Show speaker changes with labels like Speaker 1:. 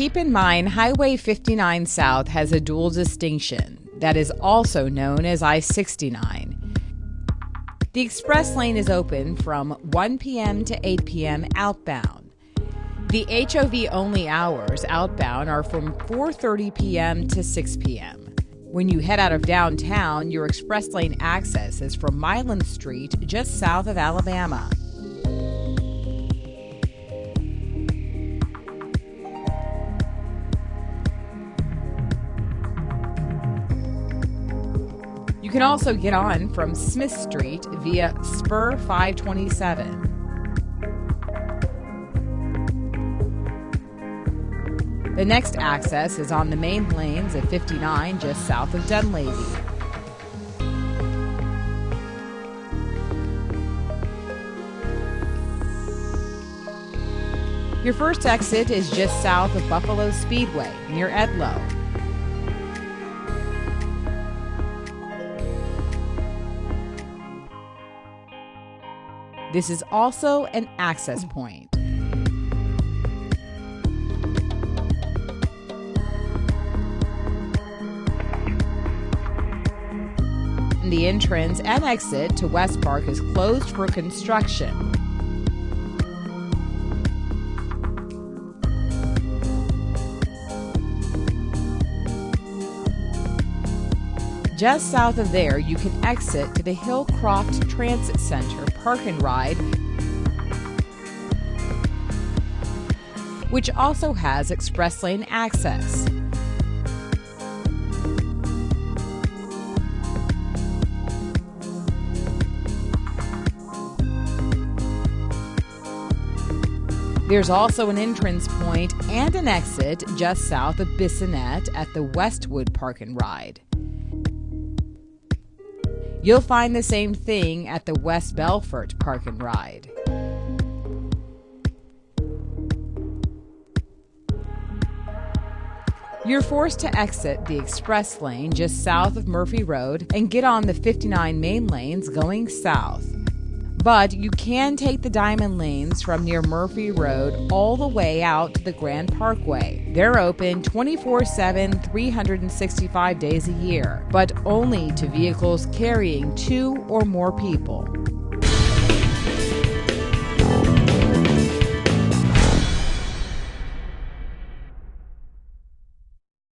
Speaker 1: Keep in mind, Highway 59 South has a dual distinction that is also known as I 69. The express lane is open from 1 p.m. to 8 p.m. outbound. The HOV only hours outbound are from 4:30 p.m. to 6 p.m. When you head out of downtown, your express lane access is from Milam Street just south of Alabama. You can also get on from Smith Street via Spur 527. The next access is on the main lanes of 59 just south of Dunlavy. Your first exit is just south of Buffalo Speedway near Edloe. This is also an access point. The entrance and exit to West Park is closed for construction. Just south of there, you can exit to the Hillcroft Transit Center Park and Ride, which also has express lane access. There's also an entrance point and an exit just south of Bissonnet at the Westwood Park and Ride. You'll find the same thing at the West Bellfort Park and Ride. You're forced to exit the express lane just south of Murphy Road and get on the 59 main lanes going south. But you can take the diamond lanes from near Murphy Road all the way out to the Grand Parkway. They're open 24 7, 365 days a year, but only to vehicles carrying two or more people.